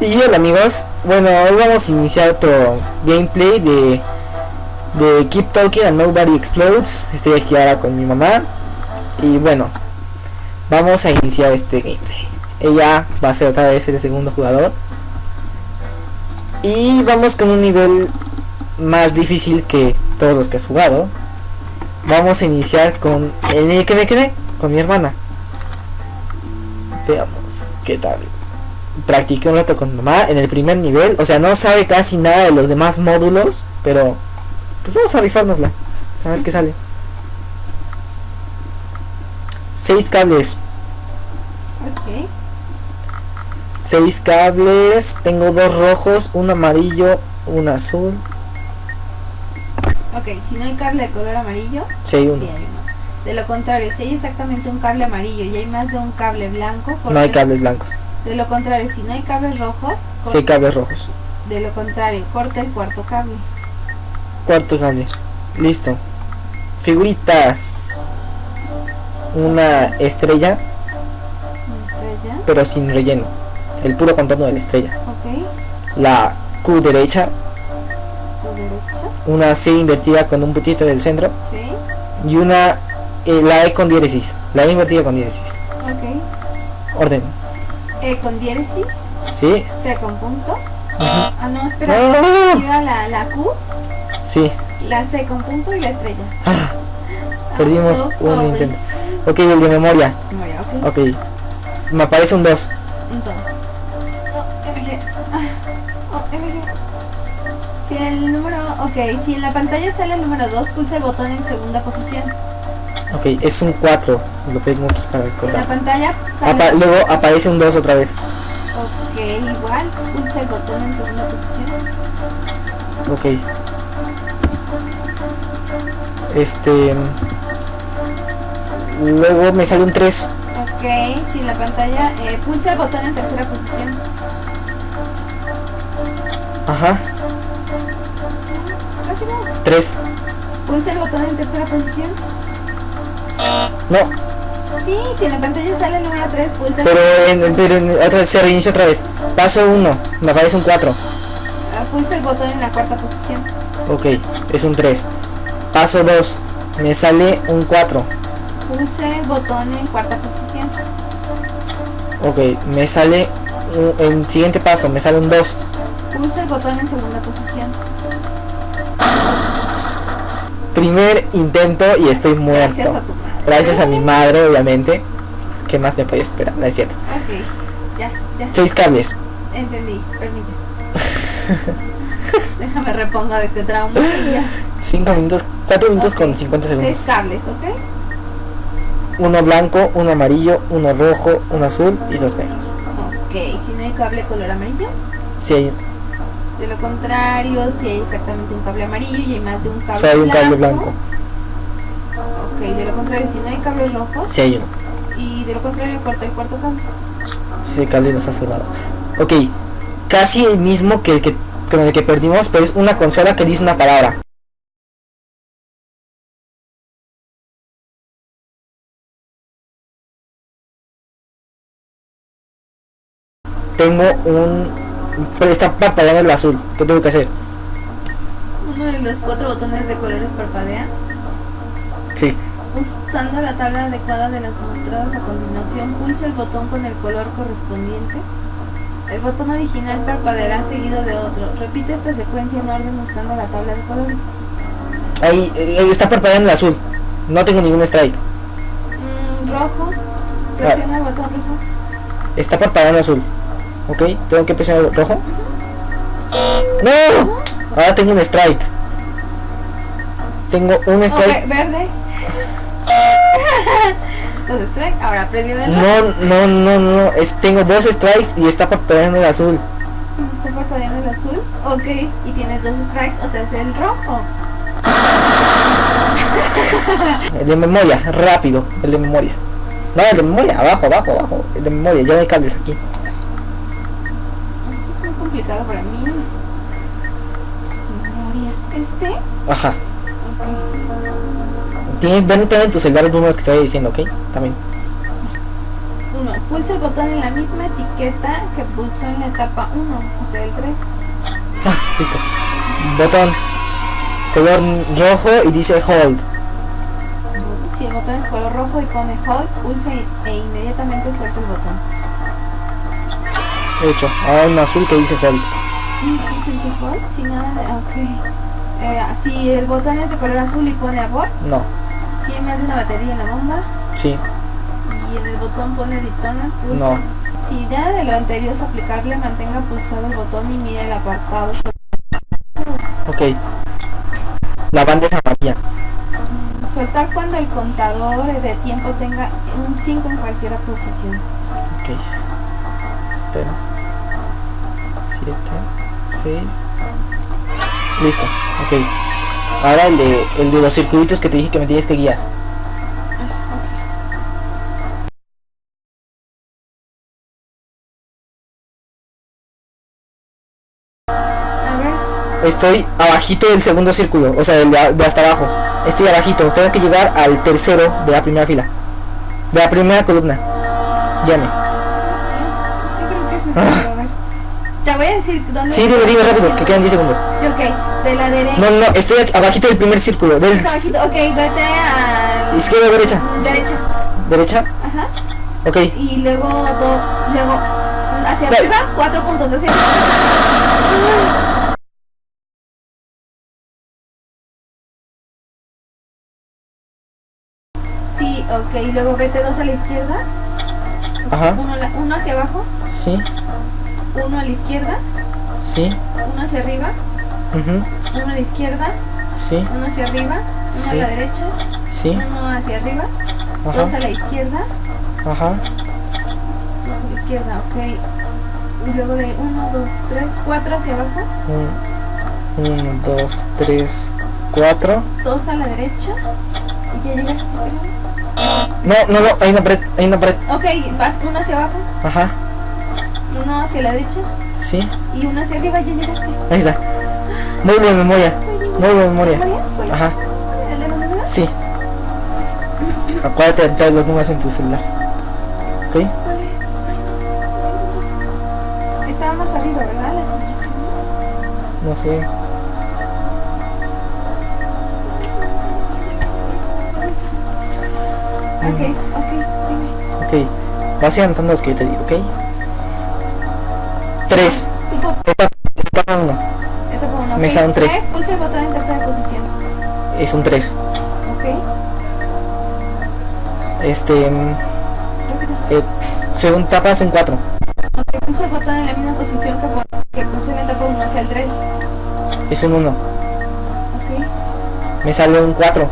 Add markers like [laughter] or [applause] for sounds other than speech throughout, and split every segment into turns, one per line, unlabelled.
Y hola amigos, bueno hoy vamos a iniciar otro gameplay de, de Keep Talking and Nobody Explodes. Estoy aquí ahora con mi mamá. Y bueno, vamos a iniciar este gameplay. Ella va a ser otra vez el segundo jugador. Y vamos con un nivel más difícil que todos los que has jugado. Vamos a iniciar con el que me quedé, con mi hermana. Veamos qué tal practiqué un rato con mamá en el primer nivel. O sea, no sabe casi nada de los demás módulos, pero pues vamos a rifárnosla. A ver qué sale. Seis cables.
Ok.
Seis cables. Tengo dos rojos, un amarillo, un azul.
Ok, si no hay cable de color amarillo,
Sí, hay uno.
sí hay uno. De lo contrario, si hay exactamente un cable amarillo y hay más de un cable blanco,
No hay cables blancos.
De lo contrario, si no hay cables rojos,
Sí hay
corte-
cables rojos.
de lo contrario, corta el cuarto cable.
Cuarto cable. Listo. Figuritas. Una estrella,
Una estrella.
pero sin relleno. El puro contorno de la estrella.
Ok.
La Q derecha,
derecha.
una C invertida con un puntito del centro
Sí.
y una eh, la E con diéresis, la E invertida con diéresis.
Ok.
Orden,
E con diéresis.
¿sí?
C con punto. Ah, no, espera. Iba la, la Q,
Sí,
la C con punto y la estrella.
Ah,
Ah,
perdimos
so
un
sorry.
intento. Ok, el de memoria,
Memoria, ok.
ok. Me aparece un 2.
Un 2. Oh, MG. Ah. Si el número. Ok, si en la pantalla sale el número 2, pulsa el botón en segunda posición.
Ok, es un 4. Lo tengo aquí para
Si en la
recordar.
pantalla sale.
Apa- luego aparece un 2 otra vez.
Ok, igual, pulsa el botón en segunda posición.
Ok. Este. Luego me sale un 3.
Ok, si en la pantalla. Eh, pulsa el botón en tercera posición.
Ajá,
Rápido.
3.
Pulsa el botón en tercera posición.
No,
Sí, si en la pantalla sale el número 3, pulsa
pero, en, pero en- otra vez se reinicia otra vez. Paso 1, me aparece un 4.
ah, pulsa el botón en la cuarta posición.
Ok, es un 3. Paso 2, me sale un 4.
Pulsa el botón en cuarta posición.
Ok, me sale un- el siguiente paso, me sale un 2.
Pulsa el botón en segunda posición.
Primer intento y estoy muerto.
Gracias a
mi madre, obviamente. ¿Qué más me podía esperar? No es cierto.
Ok, ya, ya,
Seis cables.
entendí, permite. [laughs] Déjame repongo de este trauma y ya.
5 minutos, 4 minutos con 50
Seis
segundos.
cables, ¿ok?
Uno blanco, uno amarillo, uno rojo, uno azul y dos negros.
Ok, si no hay cable color amarillo.
Si hay,
De lo contrario, si hay exactamente un cable amarillo y hay más de un cable
si hay un cable blanco.
Ok, de lo contrario, si no hay cables rojos.
Si hay uno.
Y de lo contrario, corta el cuarto cable.
Ese cable nos ha salvado. Ok, casi el mismo que el que con el que perdimos, pero es una consola que dice una palabra. Tengo un... Pero está parpadeando el azul. ¿Qué tengo que hacer?
Uno de los cuatro botones de colores parpadea.
Sí.
Usando la tabla adecuada de las mostradas a continuación, pulsa el botón con el color correspondiente. El botón original parpadeará seguido de otro. Repite esta secuencia en orden usando la tabla de colores.
Ahí eh, está parpadeando el azul. No tengo ningún strike.
Mm, rojo. Presiona el botón rojo.
Está parpadeando azul. Ok, tengo que presionar el rojo. ¡No! Ahora tengo un strike. Tengo un strike.
verde. Entonces, strike. Ahora presiona el rojo.
No, no, no, no. Es, tengo dos strikes y está parpadeando el azul.
Está parpadeando el azul. Ok. Y tienes dos strikes, o sea, es el rojo.
El de memoria, rápido. El de memoria. No, el de memoria, abajo, abajo, abajo. El de memoria, ya no hay cables aquí.
Esto es muy complicado para mí. Memoria. ¿Este?
Ajá. Tienes, ven en tu celular los números que te voy diciendo, ¿ok? También.
Uno. Pulsa el botón en la misma etiqueta que pulsó en la etapa 1, o sea, el 3.
Ah, listo. Botón color rojo y dice hold.
Si el botón es color rojo y pone hold, pulsa e inmediatamente suelta el botón.
Hecho. Ahora un azul que dice hold.
Sí, que dice hold, si nada. Ok. Eh, si el botón es de color azul y pone abort,
No.
si más de una batería en la bomba,
Sí.
y en el botón pone pulsa.
No.
Si nada de lo anterior es aplicable, mantenga pulsado el botón y mire el apartado.
Ok. La banda es amarilla.
Soltar cuando el contador de tiempo tenga un 5 en cualquier posición.
Ok. Espera. 7, 6. Listo. Ok. Ahora el de, el de los circuitos que te dije que me tienes que guiar.
A ver,
Estoy abajito del segundo círculo, o sea, del de, de hasta abajo. Estoy abajito, tengo que llegar al tercero de la primera fila. De la primera columna. Llame
creo que es esto, pero a ver. Te voy a decir dónde.
Sí, dime, dime rápido, que quedan 10 segundos.
Ok, de la derecha.
No, no, estoy aquí abajito del primer círculo. Del
Ok, vete a.
izquierda o derecha.
Derecha.
Derecha.
Ajá.
Ok.
Y luego, do, luego hacia arriba, cuatro puntos. Hacia Sí, ok. Y luego vete dos a la izquierda.
Ajá.
Uno, uno hacia abajo,
Sí.
Uno a la izquierda,
Sí.
uno hacia arriba,
ujú,
uno a la izquierda,
Sí.
uno hacia arriba, uno a
Sí.
la derecha,
Sí.
uno hacia arriba, dos a la izquierda,
Ajá.
dos a la izquierda, ok. Y luego de uno, dos, tres, cuatro hacia abajo,
Un, uno, dos, tres, cuatro.
dos a la derecha, y ya llegaste. creo.
No, no, no, hay una pared, hay una pared.
Ok, vas uno hacia abajo,
Ajá.
Uno hacia la derecha,
Sí.
y uno hacia arriba, ya llegaste.
Ahí está. Muy bien memoria. Muy bien memoria. Ajá.
¿El de los números?
Sí. Acuérdate de todos los números en tu celular. ¿Ok?
Estaba más arriba, ¿verdad? Las instrucciones.
No sé.
Ok, ok, dime.
Ok. Vas anotando los que yo te digo, ¿ok? Tres.
Tipo,
Etapa, etapa uno.
etapa uno,
Me
ok.
salen tres.
Tres, Pulsa el botón en tercera posición.
Es un tres.
Ok.
Este. mm, eh, según etapa es un cuatro.
Ok, pulsa el botón en la misma posición que, que pulsó en la etapa 1 hacia el 3.
Es un uno.
Ok.
Me sale un cuatro.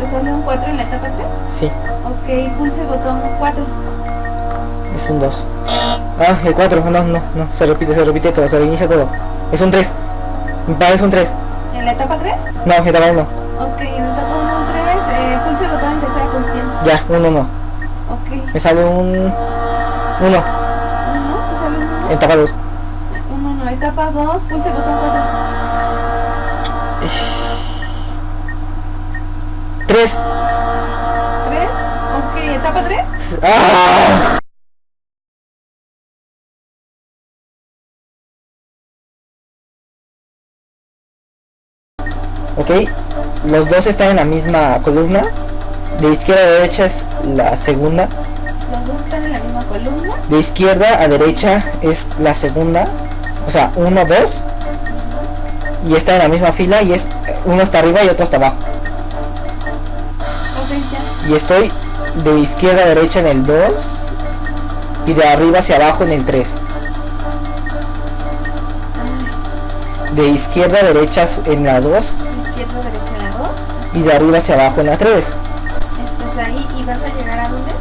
¿Te sale un 4 en la etapa 3?
Sí.
Ok, pulsa el botón 4.
Es un 2. Ah, el 4. No, no, no. Se repite, se repite todo. Se reinicia todo. Es un 3. Me parece un 3.
¿En la etapa 3?
No, etapa 1.
Ok, en la etapa 1, 3, eh, pulsa el botón en tercera posición.
Ya, un 1.
Ok.
Me sale un 1.
1, ¿te sale un 1?
Etapa 2.
1, no. Etapa 2, pulsa el botón 4.
3.
3. Ok, etapa 3.
¡Ah! Ok, los dos están en la misma columna. De izquierda a derecha es la segunda.
Los dos están en la misma columna.
De izquierda a derecha es la segunda. O sea, uno, dos. Y está en la misma fila y es uno está arriba y otro está abajo.
Ok, ya.
Y estoy de izquierda a derecha en el 2 y de arriba hacia abajo en el 3. De izquierda a derecha en la 2
Izquierda, derecha, la 2.
y de arriba hacia abajo en la 3.
Estás ahí y vas a llegar a dónde?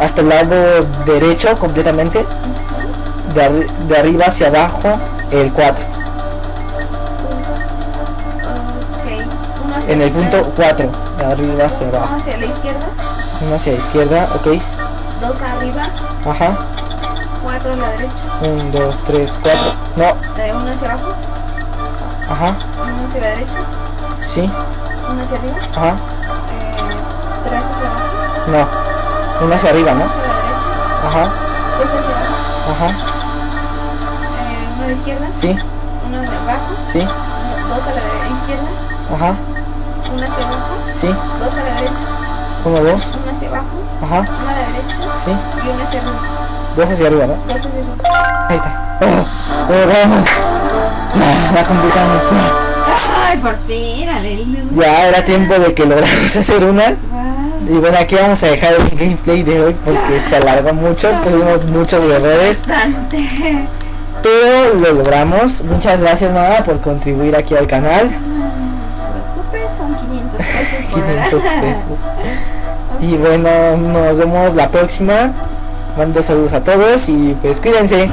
Hasta el lado derecho completamente. De, arri- de arriba hacia abajo el 4.
Ok. Uno hacia
En el punto
izquierda,
4. De arriba hacia
Uno
abajo.
hacia la izquierda.
Uno hacia la izquierda, ok.
Dos arriba.
Ajá.
Cuatro a la derecha.
1, 2, 3, 4. No.
uno hacia abajo.
Ajá.
Uno hacia la derecha.
Sí.
Uno hacia arriba.
Ajá.
Eh, tres hacia abajo.
No. Una hacia arriba, ¿no?
Dos a la derecha.
Ajá,
Dos hacia abajo.
ajá,
Eh, uno a la izquierda.
sí,
Uno de abajo.
sí,
uno- Dos a la izquierda.
ajá,
Uno hacia abajo.
sí.
Dos a la derecha.
Uno, dos,
Uno hacia abajo.
ajá,
Uno a la derecha.
sí.
Y uno hacia arriba.
Dos hacia arriba, ¿no?
Dos hacia arriba.
Ahí está. Oh, lo logramos. [laughs] La completamos.
Ay, por fin, aleluya.
Ya era tiempo de que logramos [laughs] hacer una.
Wow.
Y bueno, aquí vamos a dejar el gameplay de hoy porque se alargó mucho, tuvimos muchos errores,
Bastante.
pero lo logramos. Muchas gracias mamá por contribuir aquí al canal.
Son 500 pesos por [laughs]
500
hora.
pesos. Y bueno, nos vemos la próxima. Mando saludos a todos y pues cuídense.